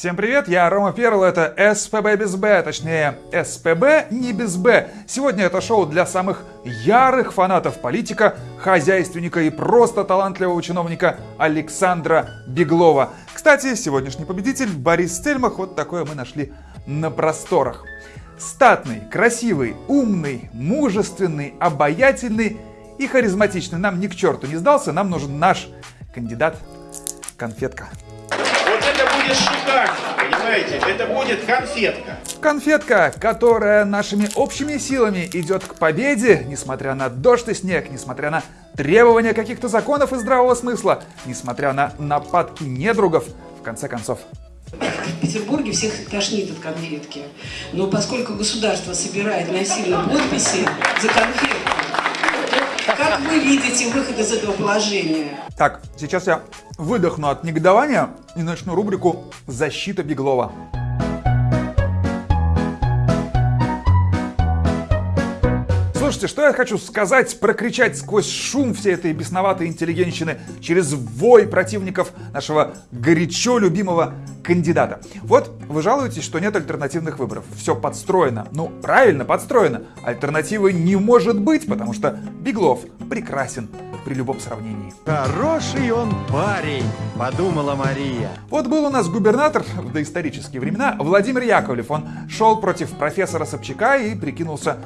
Всем привет, я Рома Перл, это СПБ без Б, точнее СПБ не без Б. Сегодня это шоу для самых ярых фанатов политика, хозяйственника и просто талантливого чиновника Александра Беглова. Кстати, сегодняшний победитель Борис Стельмах, вот такое мы нашли на просторах. Статный, красивый, умный, мужественный, обаятельный и харизматичный. Нам ни к черту не сдался, нам нужен наш кандидат конфетка. Будет шикарно, понимаете? Это будет конфетка. Конфетка, которая нашими общими силами идет к победе, несмотря на дождь и снег, несмотря на требования каких-то законов и здравого смысла, несмотря на нападки недругов, в конце концов. В Петербурге всех тошнит от конфетки. Но поскольку государство собирает насильно подписи за конфетку, как вы видите выход из этого положения? Так, сейчас я выдохну от негодования и начну рубрику «Защита Беглова». Слушайте, что я хочу сказать, прокричать сквозь шум всей этой бесноватой интеллигенщины через вой противников нашего горячо любимого кандидата. Вот вы жалуетесь, что нет альтернативных выборов. Все подстроено. Ну, правильно, подстроено. Альтернативы не может быть, потому что Беглов прекрасен при любом сравнении. Хороший он парень, подумала Мария. Вот был у нас губернатор в доисторические времена Владимир Яковлев. Он шел против профессора Собчака и прикинулся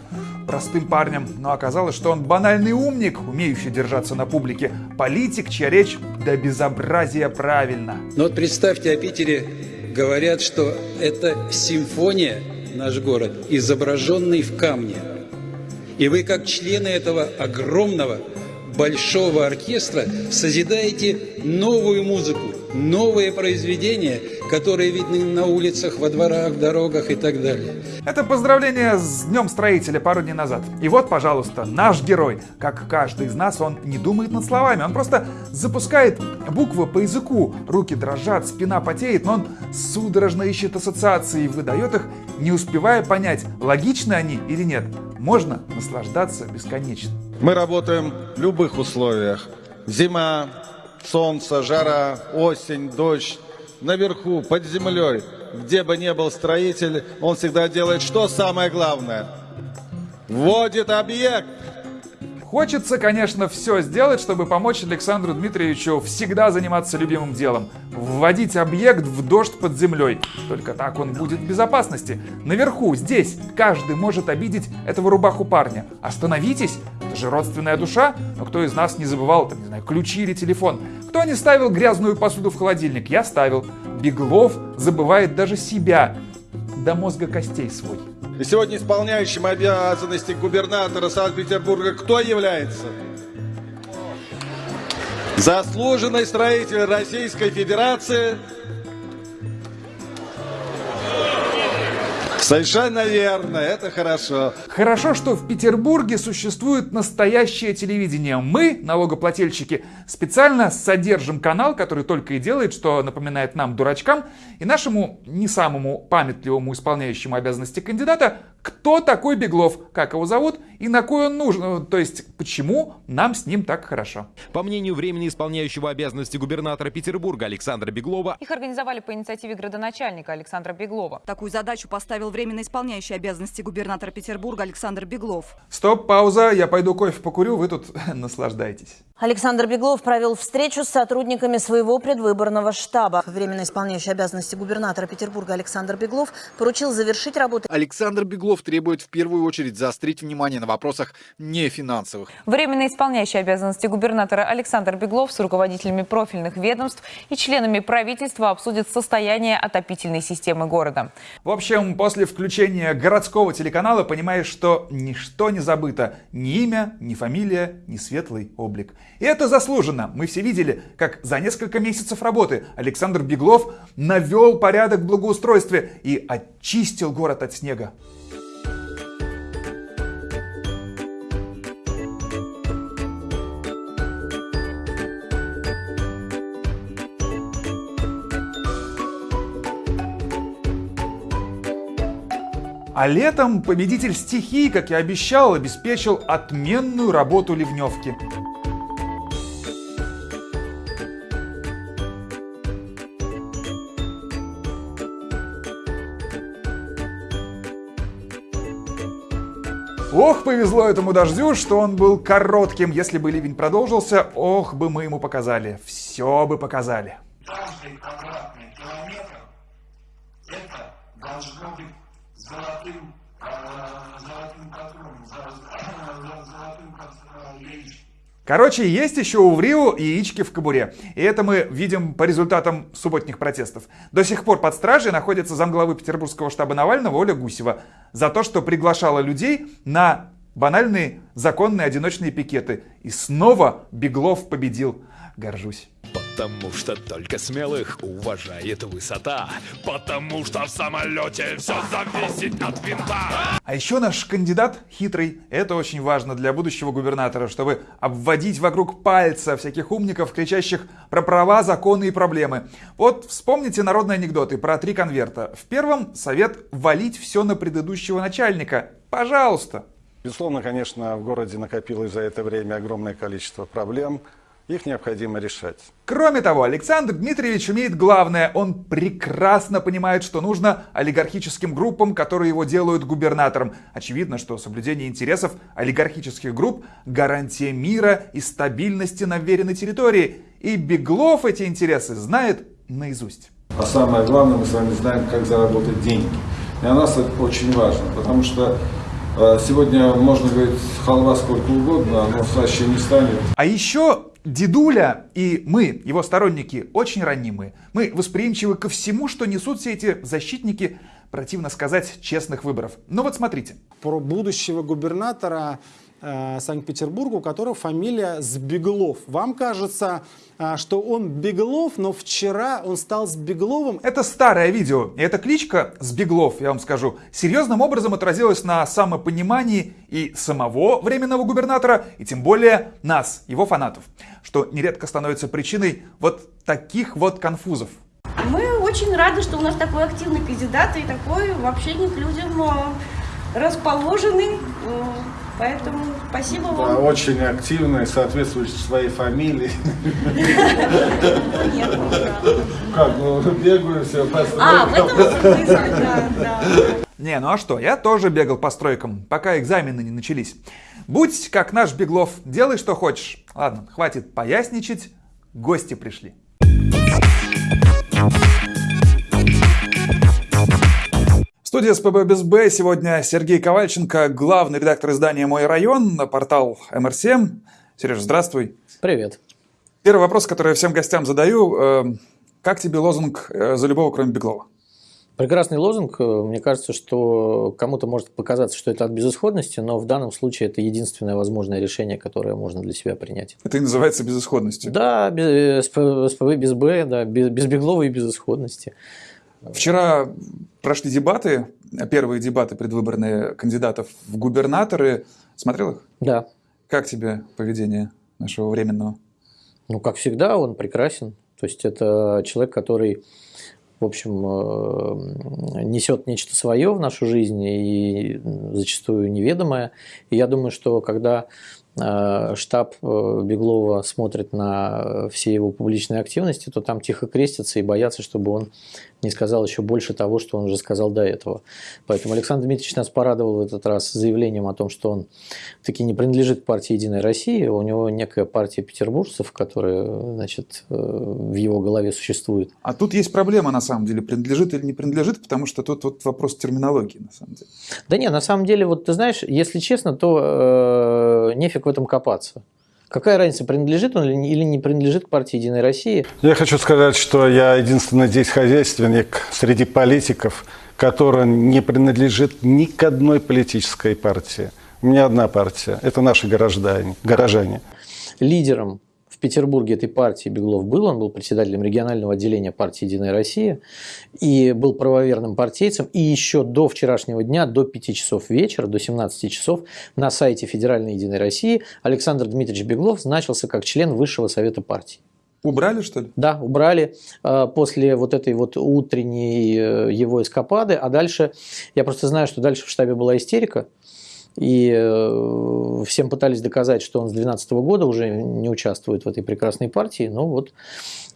простым парнем, но оказалось, что он банальный умник, умеющий держаться на публике, политик, чья речь до безобразия правильно. Но вот представьте, о Питере говорят, что это симфония, наш город, изображенный в камне. И вы, как члены этого огромного, большого оркестра, созидаете новую музыку, новые произведения, которые видны на улицах, во дворах, дорогах и так далее. Это поздравление с Днем Строителя пару дней назад. И вот, пожалуйста, наш герой. Как каждый из нас, он не думает над словами. Он просто запускает буквы по языку. Руки дрожат, спина потеет, но он судорожно ищет ассоциации и выдает их, не успевая понять, логичны они или нет. Можно наслаждаться бесконечно. Мы работаем в любых условиях. Зима, солнце, жара, осень, дождь. Наверху, под землей, где бы ни был строитель, он всегда делает что самое главное? Вводит объект. Хочется, конечно, все сделать, чтобы помочь Александру Дмитриевичу всегда заниматься любимым делом. Вводить объект в дождь под землей. Только так он будет в безопасности. Наверху, здесь, каждый может обидеть этого рубаху парня. Остановитесь, это же родственная душа. Но кто из нас не забывал, там, не знаю, ключи или телефон? Кто не ставил грязную посуду в холодильник? Я ставил. Беглов забывает даже себя. До мозга костей свой. И сегодня исполняющим обязанности губернатора Санкт-Петербурга кто является? Заслуженный строитель Российской Федерации Совершенно верно, это хорошо. Хорошо, что в Петербурге существует настоящее телевидение. Мы, налогоплательщики, специально содержим канал, который только и делает, что напоминает нам, дурачкам, и нашему не самому памятливому исполняющему обязанности кандидата, кто такой Беглов, как его зовут и на кой он нужен, то есть почему нам с ним так хорошо. По мнению временно исполняющего обязанности губернатора Петербурга Александра Беглова, их организовали по инициативе градоначальника Александра Беглова. Такую задачу поставил временно исполняющий обязанности губернатора Петербурга Александр Беглов. Стоп, пауза, я пойду кофе покурю, вы тут наслаждайтесь. Александр Беглов провел встречу с сотрудниками своего предвыборного штаба. Временно исполняющий обязанности губернатора Петербурга Александр Беглов поручил завершить работу. Александр Беглов требует в первую очередь заострить внимание на вопросах не финансовых. Временно исполняющий обязанности губернатора Александр Беглов с руководителями профильных ведомств и членами правительства обсудит состояние отопительной системы города. В общем, после включения городского телеканала понимаешь, что ничто не забыто. Ни имя, ни фамилия, ни светлый облик. И это заслуженно. Мы все видели, как за несколько месяцев работы Александр Беглов навел порядок в благоустройстве и очистил город от снега. А летом победитель стихии, как и обещал, обеспечил отменную работу ливневки. Ох, повезло этому дождю, что он был коротким. Если бы ливень продолжился, ох бы мы ему показали. Все бы показали. Каждый квадратный километр – это должно быть золотым, э, золотым патроном, золотым. Короче, есть еще у Врио яички в кобуре. И это мы видим по результатам субботних протестов. До сих пор под стражей находится замглавы петербургского штаба Навального Оля Гусева за то, что приглашала людей на банальные законные одиночные пикеты. И снова Беглов победил. Горжусь. Потому что только смелых уважает высота. Потому что в самолете все зависит от винта. А еще наш кандидат хитрый. Это очень важно для будущего губернатора, чтобы обводить вокруг пальца всяких умников, кричащих про права, законы и проблемы. Вот вспомните народные анекдоты про три конверта. В первом совет валить все на предыдущего начальника. Пожалуйста. Безусловно, конечно, в городе накопилось за это время огромное количество проблем. Их необходимо решать. Кроме того, Александр Дмитриевич умеет главное. Он прекрасно понимает, что нужно олигархическим группам, которые его делают губернатором. Очевидно, что соблюдение интересов олигархических групп – гарантия мира и стабильности на веренной территории. И Беглов эти интересы знает наизусть. А самое главное, мы с вами знаем, как заработать деньги. И для нас это очень важно, потому что э, Сегодня можно говорить халва сколько угодно, но слаще не станет. А еще Дедуля и мы, его сторонники, очень ранимые. Мы восприимчивы ко всему, что несут все эти защитники, противно сказать, честных выборов. Ну вот смотрите. Про будущего губернатора э, Санкт-Петербурга, у которого фамилия Сбеглов. Вам кажется, э, что он Беглов, но вчера он стал Сбегловым? Это старое видео. И эта кличка Сбеглов, я вам скажу, серьезным образом отразилась на самопонимании и самого временного губернатора, и тем более нас, его фанатов, что нередко становится причиной вот таких вот конфузов. Мы очень рады, что у нас такой активный кандидат и такой в общении к людям э, расположенный. Поэтому спасибо вам. Да, очень активный, соответствующий своей фамилии. Нет, Как, ну бегаю все по А, в этом смысле, да, да. Не, ну а что, я тоже бегал по стройкам, пока экзамены не начались. Будь как наш Беглов, делай что хочешь. Ладно, хватит поясничать, гости пришли. Студии СПБ без Б сегодня Сергей Ковальченко, главный редактор издания «Мой район», портал МР7. Сереж, здравствуй. Привет. Первый вопрос, который я всем гостям задаю. э, Как тебе лозунг э, «За любого, кроме Беглова»? Прекрасный лозунг. Мне кажется, что кому-то может показаться, что это от безысходности, но в данном случае это единственное возможное решение, которое можно для себя принять. Это и называется безысходностью. Да, без, СПБ без Б, да, без, без Беглова и безысходности. Вчера прошли дебаты, первые дебаты предвыборные кандидатов в губернаторы. Смотрел их? Да. Как тебе поведение нашего временного? Ну, как всегда, он прекрасен. То есть это человек, который в общем, э, несет нечто свое в нашу жизнь и зачастую неведомое. И я думаю, что когда э, штаб э, Беглова смотрит на все его публичные активности, то там тихо крестятся и боятся, чтобы он не сказал еще больше того, что он уже сказал до этого. Поэтому Александр Дмитриевич нас порадовал в этот раз заявлением о том, что он таки не принадлежит к партии «Единая Россия». У него некая партия петербуржцев, которая значит, в его голове существует. А тут есть проблема, на самом деле, принадлежит или не принадлежит, потому что тут вот вопрос терминологии, на самом деле. Да нет, на самом деле, вот ты знаешь, если честно, то э, нефиг в этом копаться. Какая разница, принадлежит он или не принадлежит к партии «Единой России»? Я хочу сказать, что я единственный здесь хозяйственник среди политиков, который не принадлежит ни к одной политической партии. У меня одна партия – это наши горожане. горожане. Лидером в Петербурге этой партии Беглов был, он был председателем регионального отделения партии «Единая Россия» и был правоверным партийцем. И еще до вчерашнего дня, до 5 часов вечера, до 17 часов на сайте Федеральной Единой России Александр Дмитриевич Беглов значился как член Высшего Совета партии. Убрали, что ли? Да, убрали э, после вот этой вот утренней э, его эскапады. А дальше, я просто знаю, что дальше в штабе была истерика. И э, всем пытались доказать, что он с 2012 года уже не участвует в этой прекрасной партии. Но вот,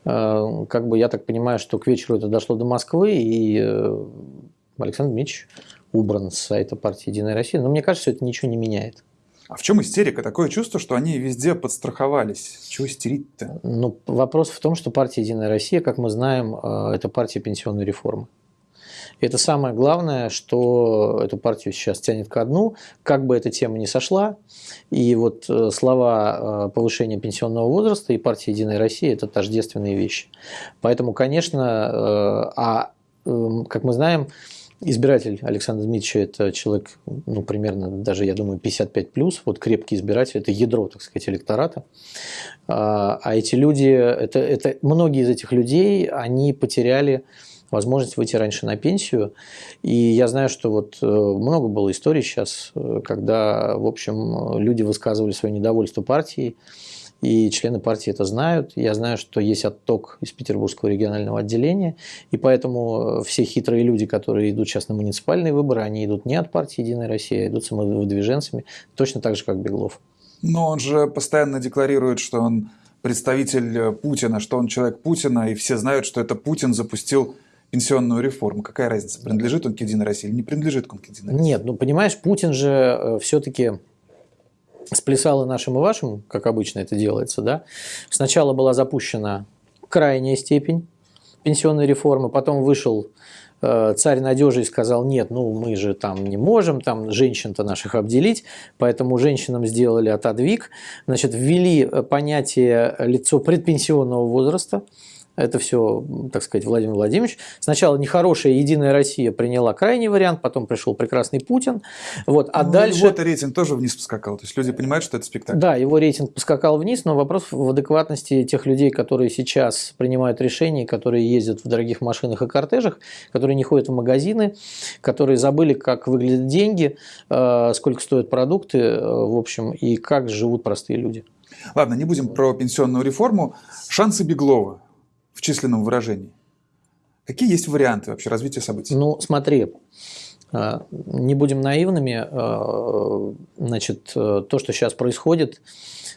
э, как бы я так понимаю, что к вечеру это дошло до Москвы, и э, Александр Дмитриевич убран с сайта партии «Единая Россия». Но мне кажется, что это ничего не меняет. А в чем истерика? Такое чувство, что они везде подстраховались. Чего истерить-то? Ну, вопрос в том, что партия «Единая Россия», как мы знаем, это партия пенсионной реформы. Это самое главное, что эту партию сейчас тянет ко дну, как бы эта тема не сошла. И вот э, слова э, повышения пенсионного возраста и партии «Единая Россия» – это тождественные вещи. Поэтому, конечно, а как мы знаем, Избиратель Александра Дмитриевича – это человек, ну, примерно, даже, я думаю, 55 плюс, вот крепкий избиратель, это ядро, так сказать, электората. А, а эти люди, это, это, многие из этих людей, они потеряли возможность выйти раньше на пенсию. И я знаю, что вот э, много было историй сейчас, э, когда, в общем, люди высказывали свое недовольство партией, и члены партии это знают. Я знаю, что есть отток из Петербургского регионального отделения, и поэтому все хитрые люди, которые идут сейчас на муниципальные выборы, они идут не от партии «Единая Россия», а идут самовыдвиженцами, точно так же, как Беглов. Но он же постоянно декларирует, что он представитель Путина, что он человек Путина, и все знают, что это Путин запустил пенсионную реформу. Какая разница, принадлежит он к «Единой России» или не принадлежит он к «Единой России»? Нет, ну понимаешь, Путин же э, все-таки сплясал и нашим, и вашим, как обычно это делается, да. Сначала была запущена крайняя степень пенсионной реформы, потом вышел э, царь надежи и сказал, нет, ну мы же там не можем, там женщин-то наших обделить, поэтому женщинам сделали отодвиг, значит, ввели понятие лицо предпенсионного возраста, это все, так сказать, Владимир Владимирович. Сначала нехорошая Единая Россия приняла крайний вариант, потом пришел прекрасный Путин. Вот, а ну, дальше... Его рейтинг тоже вниз поскакал. То есть люди понимают, что это спектакль. Да, его рейтинг поскакал вниз, но вопрос в адекватности тех людей, которые сейчас принимают решения, которые ездят в дорогих машинах и кортежах, которые не ходят в магазины, которые забыли, как выглядят деньги, э, сколько стоят продукты, э, в общем, и как живут простые люди. Ладно, не будем про пенсионную реформу. Шансы Беглова в численном выражении. Какие есть варианты вообще развития событий? Ну, смотри, э, не будем наивными. Э, значит, э, то, что сейчас происходит,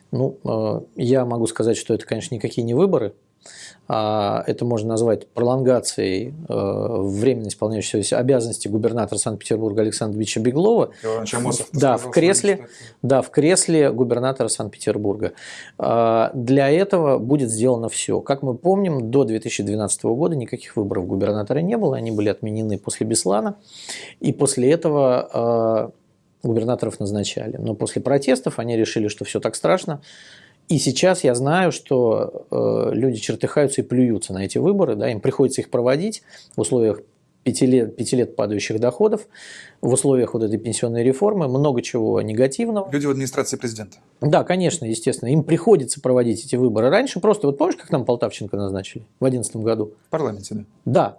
ну, я могу сказать, что это, конечно, никакие не выборы – это можно назвать пролонгацией э, временно исполняющегося обязанности губернатора Санкт-Петербурга Александра Дмитриевича Беглова. Да, в кресле, да, в кресле губернатора Санкт-Петербурга. А, для этого будет сделано все. Как мы помним, до 2012 года никаких выборов губернатора не было, они были отменены после Беслана, и после этого а, губернаторов назначали. Но после протестов они решили, что все так страшно, и сейчас я знаю, что э, люди чертыхаются и плюются на эти выборы, да, им приходится их проводить в условиях пяти лет, пяти лет падающих доходов, в условиях вот этой пенсионной реформы, много чего негативного. Люди в администрации президента. Да, конечно, естественно. Им приходится проводить эти выборы. Раньше просто, вот помнишь, как нам Полтавченко назначили в 2011 году? В парламенте, да. Да.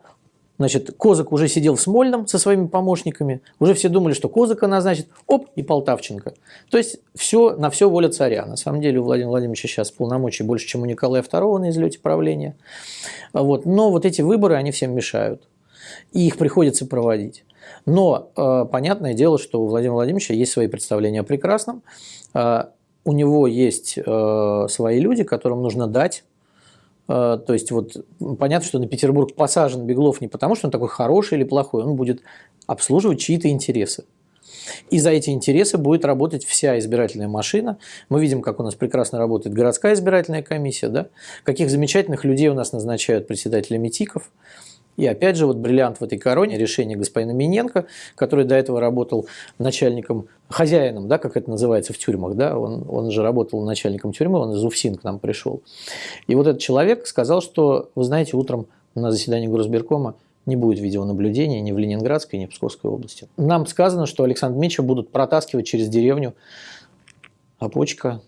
Значит, Козак уже сидел в Смольном со своими помощниками, уже все думали, что Козака назначит, оп, и Полтавченко. То есть все, на все воля царя. На самом деле у Владимира Владимировича сейчас полномочий больше, чем у Николая II на излете правления. Вот. Но вот эти выборы, они всем мешают. И их приходится проводить. Но э, понятное дело, что у Владимира Владимировича есть свои представления о прекрасном. Э, у него есть э, свои люди, которым нужно дать то есть вот понятно, что на Петербург посажен Беглов не потому, что он такой хороший или плохой, он будет обслуживать чьи-то интересы. И за эти интересы будет работать вся избирательная машина. Мы видим, как у нас прекрасно работает городская избирательная комиссия, да? каких замечательных людей у нас назначают председателями ТИКов. И опять же, вот бриллиант в этой короне, решение господина Миненко, который до этого работал начальником, хозяином, да, как это называется в тюрьмах, да, он, он же работал начальником тюрьмы, он из Уфсин к нам пришел. И вот этот человек сказал, что, вы знаете, утром на заседании Госберкома не будет видеонаблюдения ни в Ленинградской, ни в Псковской области. Нам сказано, что Александр Дмитриевича будут протаскивать через деревню Опочка,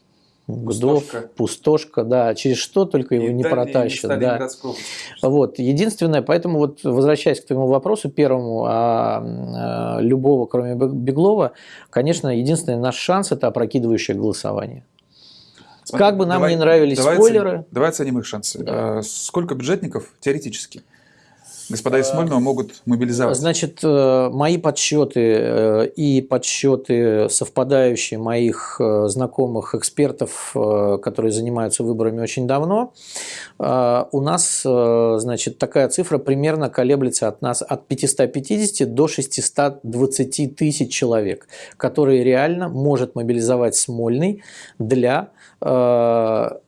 Гудов, пустошка. пустошка, да, через что только его и не протащат. Да. Вот, единственное, поэтому вот возвращаясь к твоему вопросу первому, а, а, любого, кроме Беглова, конечно, единственный наш шанс – это опрокидывающее голосование. Смотри, как бы нам давай, не нравились давай спойлеры. Оценим, давай оценим их шансы. Да. А, сколько бюджетников теоретически Господа из Смольного могут мобилизовать. Значит, э, мои подсчеты э, и подсчеты, совпадающие моих э, знакомых экспертов, которые занимаются выборами очень давно, у нас, значит, такая цифра примерно колеблется от нас от 550 до 620 тысяч человек, которые реально может мобилизовать Смольный для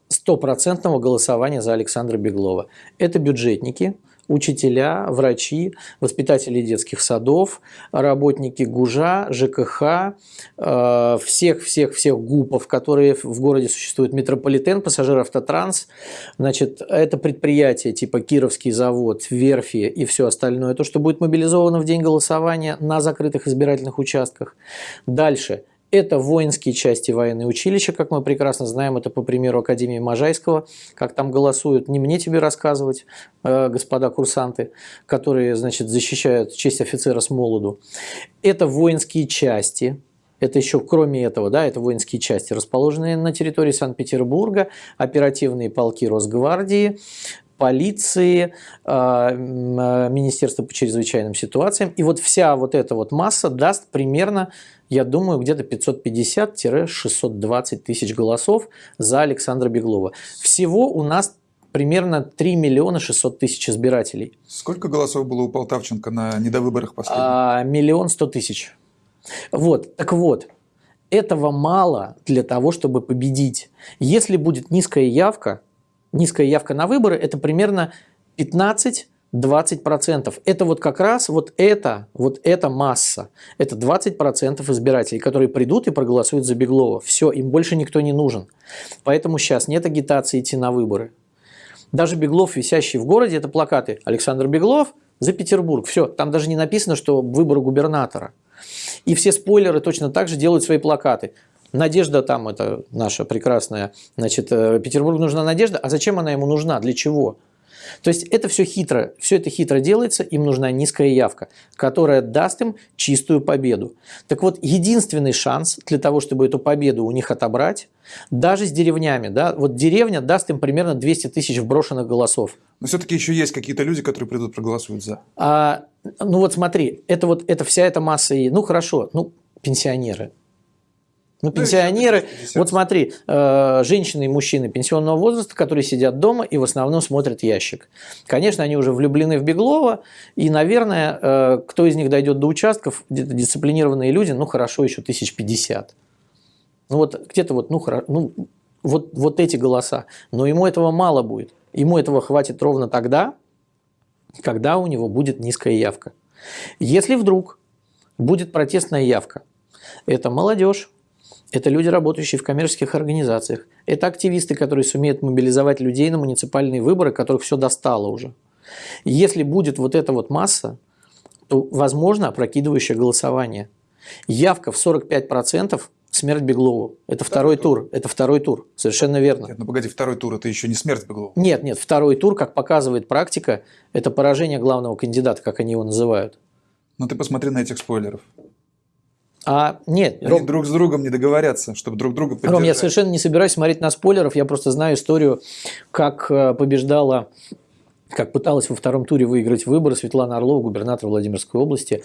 стопроцентного голосования за Александра Беглова. Это бюджетники, учителя, врачи, воспитатели детских садов, работники ГУЖа, ЖКХ, всех-всех-всех э, ГУПов, которые в городе существуют, метрополитен, пассажир-автотранс, значит, это предприятия типа Кировский завод, Верфи и все остальное, то, что будет мобилизовано в день голосования на закрытых избирательных участках. Дальше – это воинские части военные училища, как мы прекрасно знаем, это по примеру Академии Можайского, как там голосуют, не мне тебе рассказывать, э, господа курсанты, которые, значит, защищают честь офицера с молоду. Это воинские части, это еще кроме этого, да, это воинские части, расположенные на территории Санкт-Петербурга, оперативные полки Росгвардии, полиции, а, а, Министерства по чрезвычайным ситуациям. И вот вся вот эта вот масса даст примерно, я думаю, где-то 550-620 тысяч голосов за Александра Беглова. Всего у нас примерно 3 миллиона 600 тысяч избирателей. Сколько голосов было у Полтавченко на недовыборах последних? А, миллион сто тысяч. Вот, так вот, этого мало для того, чтобы победить. Если будет низкая явка, низкая явка на выборы – это примерно 15 20%. Это вот как раз вот это, вот эта масса. Это 20% избирателей, которые придут и проголосуют за Беглова. Все, им больше никто не нужен. Поэтому сейчас нет агитации идти на выборы. Даже Беглов, висящий в городе, это плакаты. Александр Беглов за Петербург. Все, там даже не написано, что выборы губернатора. И все спойлеры точно так же делают свои плакаты. Надежда там, это наша прекрасная, значит, э, Петербург нужна надежда. А зачем она ему нужна? Для чего? То есть это все хитро, все это хитро делается, им нужна низкая явка, которая даст им чистую победу. Так вот, единственный шанс для того, чтобы эту победу у них отобрать, даже с деревнями, да, вот деревня даст им примерно 200 тысяч вброшенных голосов. Но все-таки еще есть какие-то люди, которые придут проголосуют за. А, ну вот смотри, это вот это вся эта масса, ну хорошо, ну пенсионеры, ну, пенсионеры, вот смотри, э, женщины и мужчины пенсионного возраста, которые сидят дома и в основном смотрят ящик. Конечно, они уже влюблены в Беглова, и, наверное, э, кто из них дойдет до участков, дисциплинированные люди, ну, хорошо, еще тысяч пятьдесят. Ну, вот где-то вот, ну, ну вот, вот эти голоса. Но ему этого мало будет. Ему этого хватит ровно тогда, когда у него будет низкая явка. Если вдруг будет протестная явка, это молодежь, это люди, работающие в коммерческих организациях. Это активисты, которые сумеют мобилизовать людей на муниципальные выборы, которых все достало уже. Если будет вот эта вот масса, то возможно опрокидывающее голосование. Явка в 45% смерть Беглову. Это второй, второй тур. Это второй тур. Совершенно верно. Нет, ну погоди, второй тур это еще не смерть Беглова. Нет, нет, второй тур, как показывает практика, это поражение главного кандидата, как они его называют. Ну ты посмотри на этих спойлеров. А нет, Они Ром, друг с другом не договорятся, чтобы друг друга поддержать. Ром, я совершенно не собираюсь смотреть на спойлеров, я просто знаю историю, как э, побеждала как пыталась во втором туре выиграть выборы Светлана Орлова, губернатор Владимирской области.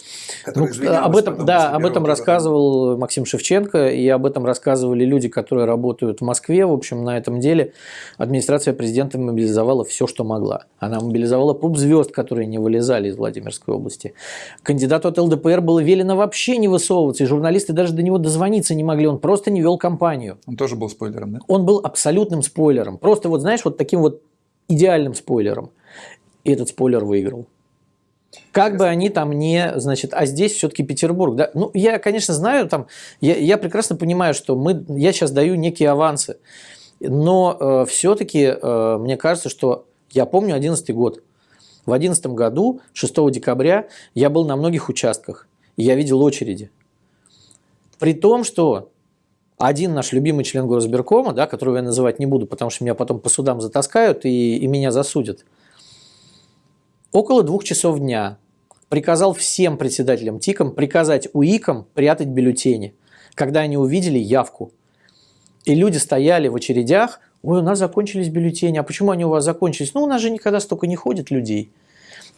Ну, об этом, да, об этом рассказывал Максим Шевченко, и об этом рассказывали люди, которые работают в Москве. В общем, на этом деле администрация президента мобилизовала все, что могла. Она мобилизовала поп-звезд, которые не вылезали из Владимирской области. Кандидату от ЛДПР было велено вообще не высовываться, и журналисты даже до него дозвониться не могли, он просто не вел кампанию. Он тоже был спойлером, да? Он был абсолютным спойлером. Просто вот, знаешь, вот таким вот идеальным спойлером и этот спойлер выиграл. Как бы они там не, значит, а здесь все-таки Петербург, да? Ну, я, конечно, знаю, там, я, я прекрасно понимаю, что мы, я сейчас даю некие авансы, но э, все-таки э, мне кажется, что я помню 11 год. В 11 году, 6 декабря, я был на многих участках, и я видел очереди. При том, что один наш любимый член Горосберкома, да, которого я называть не буду, потому что меня потом по судам затаскают и, и меня засудят – около двух часов дня приказал всем председателям ТИКам приказать УИКам прятать бюллетени, когда они увидели явку. И люди стояли в очередях, ой, у нас закончились бюллетени, а почему они у вас закончились? Ну, у нас же никогда столько не ходит людей.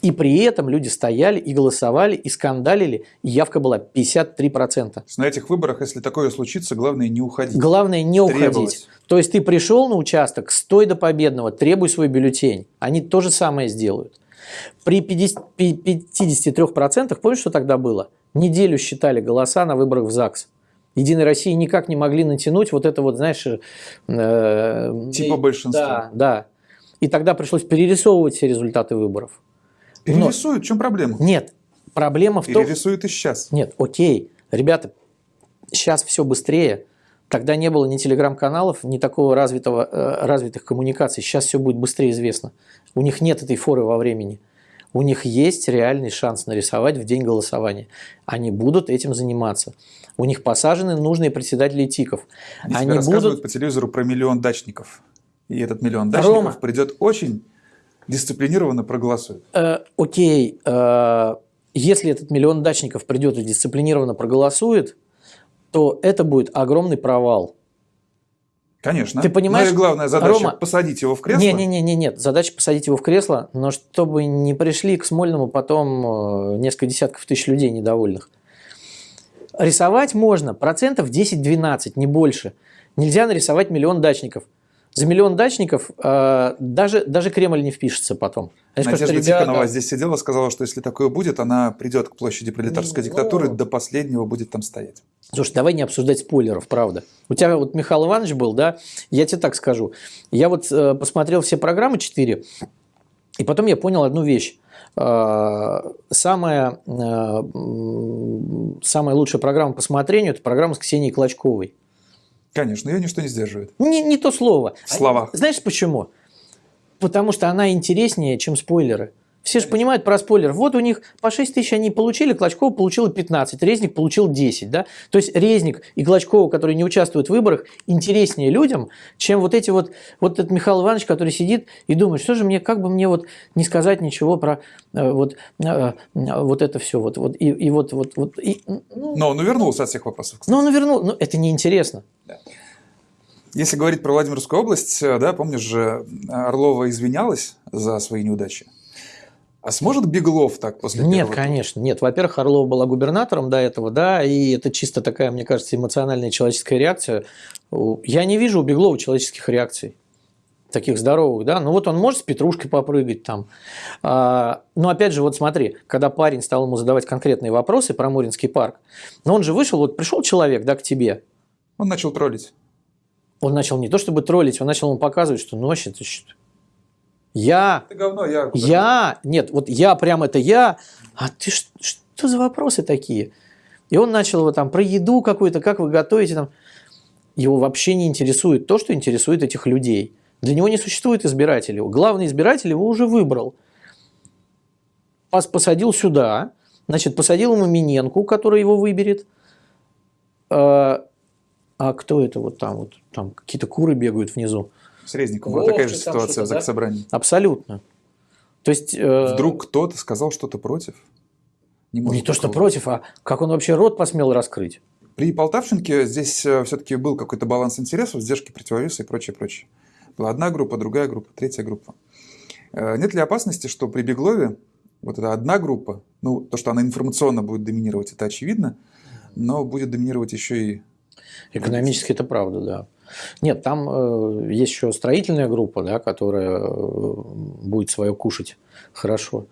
И при этом люди стояли и голосовали, и скандалили, и явка была 53%. На этих выборах, если такое случится, главное не уходить. Главное не Требовать. уходить. То есть ты пришел на участок, стой до победного, требуй свой бюллетень. Они то же самое сделают. При 50 пи- 53%, помнишь, что тогда было? Неделю считали голоса на выборах в ЗАГС. Единой России никак не могли натянуть вот это вот, знаешь... э, Типа и- большинства. Да, да. И тогда пришлось перерисовывать все результаты выборов. Но- Перерисуют, в чем проблема? Нет, проблема в том... Перерисуют и сейчас. Нет, окей, ребята, сейчас все быстрее. Тогда не было ни телеграм-каналов, ни такого развитого, э, развитых коммуникаций. Сейчас все будет быстрее известно. У них нет этой форы во времени. У них есть реальный шанс нарисовать в день голосования. Они будут этим заниматься. У них посажены нужные председатели ТИКов. Они, Они рассказывают будут... по телевизору про миллион дачников. И этот миллион дачников Рома. придет очень дисциплинированно проголосует. Э, окей, э, если этот миллион дачников придет и дисциплинированно проголосует, то это будет огромный провал. Конечно. Ты понимаешь, Но главная задача Рома, посадить его в кресло. Не, не, не, не, нет. Задача посадить его в кресло, но чтобы не пришли к Смольному потом э, несколько десятков тысяч людей недовольных. Рисовать можно процентов 10-12, не больше. Нельзя нарисовать миллион дачников. За миллион дачников э, даже, даже Кремль не впишется потом. Они скажут, Надежда «Ребята, Тихонова здесь сидела, сказала, что если такое будет, она придет к площади пролетарской Ну. диктатуры, до последнего будет там стоять. Слушай, давай не обсуждать спойлеров, правда. У тебя вот Михаил Иванович был, да? Я тебе так скажу. Я вот э, посмотрел все программы 4, и потом я понял одну вещь. Э, Самая, э, самая лучшая программа по смотрению – это программа с Ксенией Клочковой. Конечно, ее ничто не сдерживает. Не, не то слово. В словах. Знаешь почему? Потому что она интереснее, чем спойлеры. Все же понимают про спойлер. Вот у них по 6 тысяч они получили, Клочкова получила 15, Резник получил 10. Да? То есть Резник и Клочкова, которые не участвуют в выборах, интереснее людям, чем вот эти вот, вот этот Михаил Иванович, который сидит и думает, что же мне, как бы мне вот не сказать ничего про э, вот, э, вот это все. Вот, вот, и, и вот, вот, вот, и, ну, Но он увернулся от всех вопросов. ну, он вернул, ну, это неинтересно. Если говорить про Владимирскую область, э, да, помнишь же, Орлова извинялась за свои неудачи. А сможет Беглов так после Нет, первого? конечно, нет. Во-первых, Орлова была губернатором до этого, да, и это чисто такая, мне кажется, эмоциональная человеческая реакция. Я не вижу у Беглова человеческих реакций таких здоровых, да, ну вот он может с Петрушкой попрыгать там. А, но опять же, вот смотри, когда парень стал ему задавать конкретные вопросы про Муринский парк, но он же вышел, вот пришел человек, да, к тебе, Он начал троллить. он начал не то чтобы троллить, он начал ему показывать, что ну вообще ты что? Я Ты говно, я... я, нет, вот я прям это я, а ты ш- что за вопросы такие? И он начал его там про еду какую-то, как вы готовите там. Его вообще не интересует то, что интересует этих людей. Для него не существует избирателей. Главный избиратель его уже выбрал. Пос- Посадил сюда, значит, посадил ему Миненку, который его выберет. А а кто это вот там? Вот, там какие-то куры бегают внизу. С Резником. Вот Вот такая же ситуация в да? Заксобрании. Абсолютно. То есть... э, Вдруг кто-то сказал что-то против? Не, может Не то, что против, а как он вообще рот посмел раскрыть? При Полтавченке здесь все-таки был какой-то баланс интересов, сдержки, противовесы и прочее, прочее. Была одна группа, другая группа, третья группа. Э, Нет ли опасности, что при Беглове вот эта одна группа, ну, то, что она информационно будет доминировать, это очевидно, но будет доминировать еще и... Экономически это правда, да. Нет, там э, есть еще строительная группа, да, которая э, будет свое кушать хорошо.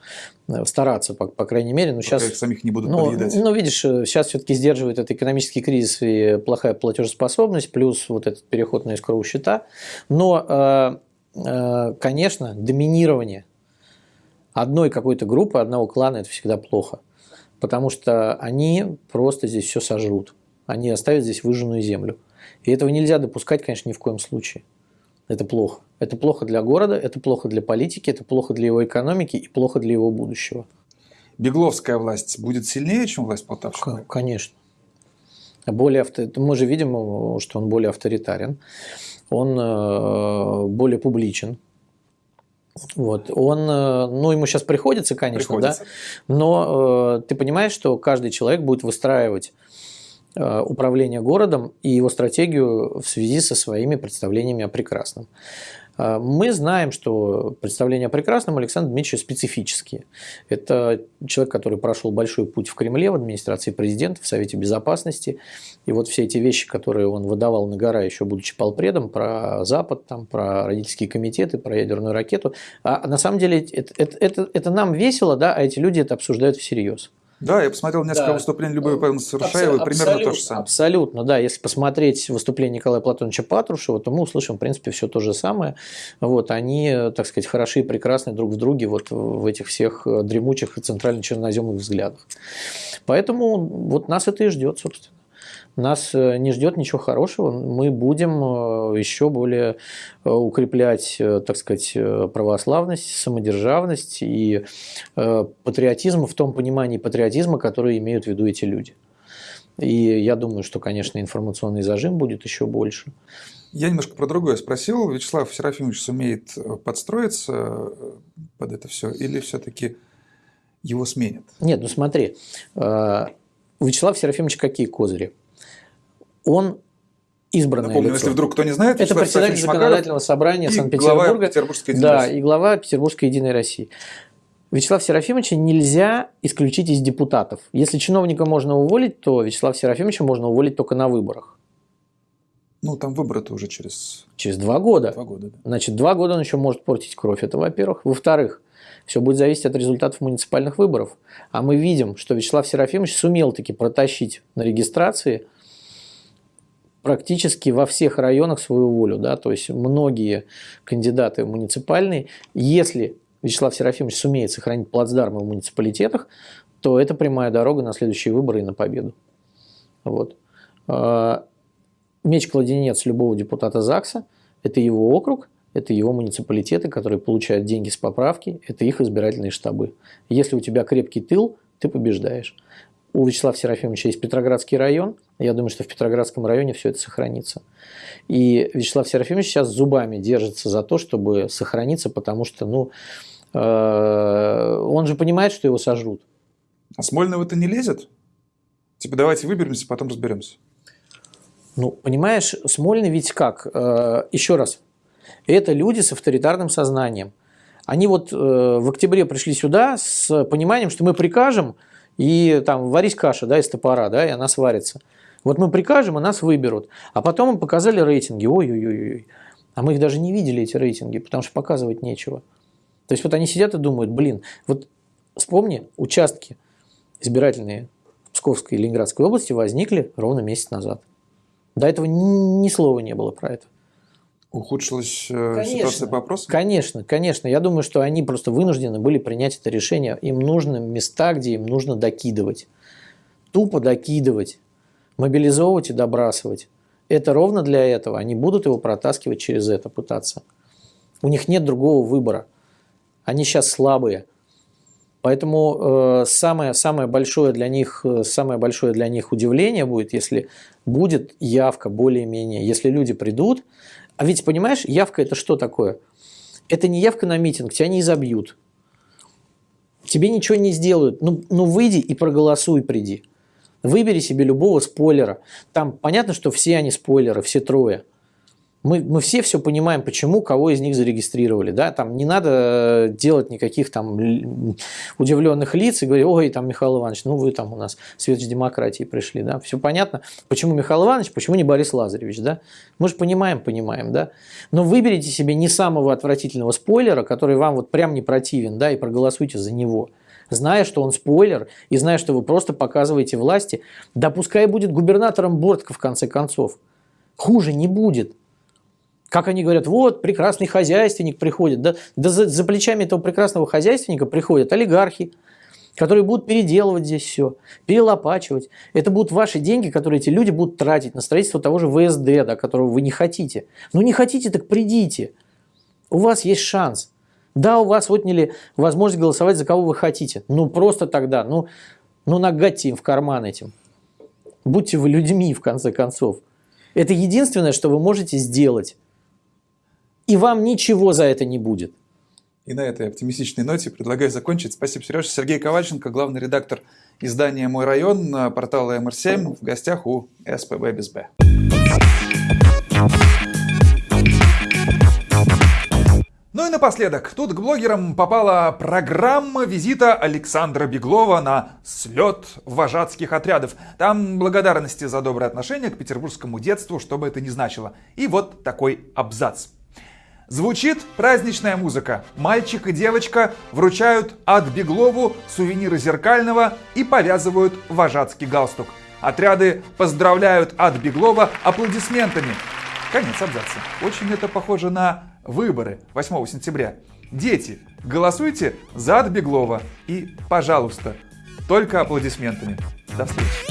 Э, Стараться, по, по крайней мере. Но Пока сейчас, их самих не будут ну, подъедать. ну, видишь, сейчас все-таки сдерживает это экономический кризис и плохая платежеспособность, плюс вот этот переход на искровые счета. Но, э, э, конечно, доминирование одной какой-то группы, одного клана – это всегда плохо. Потому что они просто здесь все сожрут. Они оставят здесь выжженную землю. И этого нельзя допускать, конечно, ни в коем случае. Это плохо. Это плохо для города, это плохо для политики, это плохо для его экономики и плохо для его будущего. Бегловская власть будет сильнее, чем власть Полтавщины? Конечно. Более авто... Мы же видим, что он более авторитарен, он э, более публичен. Вот. Он, э, ну, ему сейчас приходится, конечно, Приходится. да, но э, ты понимаешь, что каждый человек будет выстраивать управление городом и его стратегию в связи со своими представлениями о прекрасном. А, мы знаем, что представления о прекрасном Александра Дмитриевича специфические. Это человек, который прошел большой путь в Кремле, в администрации президента, в Совете Безопасности. И вот все эти вещи, которые он выдавал на гора, еще будучи полпредом, про Запад, там, про родительские комитеты, про ядерную ракету. А на самом деле это, это, это, это нам весело, да, а эти люди это обсуждают всерьез. Да, я посмотрел несколько да. выступлений Любови Павловны Совершаевой, Абсо- примерно то же самое. Абсолютно, да. Если посмотреть выступление Николая Платоновича Патрушева, то мы услышим, в принципе, все то же самое. Вот, они, так сказать, хороши и прекрасны друг в друге вот в этих всех дремучих и центрально-черноземных взглядах. Поэтому вот нас это и ждет, собственно нас э, не ждет ничего хорошего. Мы будем э, еще более э, укреплять, так сказать, православность, самодержавность и патриотизм в том понимании патриотизма, который имеют в виду эти люди. И я думаю, что, конечно, информационный зажим будет еще больше. Я немножко про другое спросил. Вячеслав Серафимович сумеет подстроиться под это все или все-таки его сменят? Нет, ну смотри, у Вячеслава Серафимовича какие козыри? Он избранное Напомню, лицо. если вдруг кто не знает, это председатель законодательного собрания Санкт-Петербурга, да, и глава Петербургской Единой России. Вячеслава Серафимовича нельзя исключить из депутатов. Если чиновника можно уволить, то Вячеслава Серафимовича можно уволить только на выборах. Ну, там выборы-то уже через... Через два года. Два года, да. Значит, два года он еще может портить кровь. Это во-первых. Во-вторых, все будет зависеть от результатов муниципальных выборов. А мы видим, что Вячеслав Серафимович сумел таки протащить на регистрации практически во всех районах свою волю. Да? То есть многие кандидаты муниципальные, если Вячеслав Серафимович сумеет сохранить плацдармы в муниципалитетах, то это прямая дорога на следующие выборы и на победу. Вот. А, Меч-кладенец любого депутата ЗАГСа – это его округ, это его муниципалитеты, которые получают деньги с поправки, это их избирательные штабы. Если у тебя крепкий тыл, ты побеждаешь. У Вячеслава Серафимовича есть Петроградский район. Я думаю, что в Петроградском районе все это сохранится. И Вячеслав Серафимович сейчас зубами держится за то, чтобы сохраниться, потому что, ну, э, он же понимает, что его сожрут. А Смольного-то не лезет? Типа, давайте выберемся, потом разберемся. Ну, понимаешь, Смольный ведь как? Э, еще раз. Это люди с авторитарным сознанием. Они вот э, в октябре пришли сюда с пониманием, что мы прикажем, и там варись каша, да, из топора, да, и она сварится. Вот мы прикажем, и нас выберут. А потом им показали рейтинги. Ой-ой-ой. А мы их даже не видели, эти рейтинги, потому что показывать нечего. То есть вот они сидят и думают, блин, вот вспомни, участки избирательные в Псковской и Ленинградской области возникли ровно месяц назад. До этого ни, ни слова не было про это. Ухудшилась э, конечно, ситуация по опросам? Конечно, конечно. Я думаю, что они просто вынуждены были принять это решение. Им нужны места, где им нужно докидывать. Тупо докидывать. Мобилизовывать и добрасывать. Это ровно для этого. Они будут его протаскивать через это, пытаться. У них нет другого выбора. Они сейчас слабые. Поэтому э, самое, самое, большое для них, э, самое большое для них удивление будет, если будет явка более-менее. Если люди придут, а ведь, понимаешь, явка это что такое? Это не явка на митинг, тебя не изобьют. Тебе ничего не сделают. Ну, ну выйди и проголосуй, приди. Выбери себе любого спойлера. Там понятно, что все они спойлеры, все трое. Мы, мы все все понимаем, почему, кого из них зарегистрировали. Да? Там не надо делать никаких там удивленных лиц и говорить, ой, там Михаил Иванович, ну вы там у нас светоч демократии пришли. Да? Все понятно, почему Михаил Иванович, почему не Борис Лазаревич. Да? Мы же понимаем, понимаем. Да? Но выберите себе не самого отвратительного спойлера, который вам вот прям не противен, да, и проголосуйте за него зная, что он спойлер, и зная, что вы просто показываете власти, да пускай будет губернатором Бортко в конце концов. Хуже не будет. Как они говорят, вот, прекрасный хозяйственник приходит. Да, да за, за плечами этого прекрасного хозяйственника приходят олигархи, которые будут переделывать здесь все, перелопачивать. Это будут ваши деньги, которые эти люди будут тратить на строительство того же ВСД, да, которого вы не хотите. Ну не хотите, так придите. У вас есть шанс. Да, у вас отняли возможность голосовать за кого вы хотите. Ну просто тогда, ну, ну нагадьте им в карман этим. Будьте вы людьми, в конце концов. Это единственное, что вы можете сделать и вам ничего за это не будет. И на этой оптимистичной ноте предлагаю закончить. Спасибо, Сережа. Сергей Ковальченко, главный редактор издания «Мой район», портала МР7, в гостях у СПБ без Б. Ну и напоследок, тут к блогерам попала программа визита Александра Беглова на слет вожатских отрядов. Там благодарности за доброе отношение к петербургскому детству, что бы это ни значило. И вот такой абзац. Звучит праздничная музыка. Мальчик и девочка вручают от Беглову сувениры зеркального и повязывают вожатский галстук. Отряды поздравляют от Беглова аплодисментами. Конец абзаца. Очень это похоже на выборы 8 сентября. Дети, голосуйте за Отбеглова и, пожалуйста, только аплодисментами. До встречи.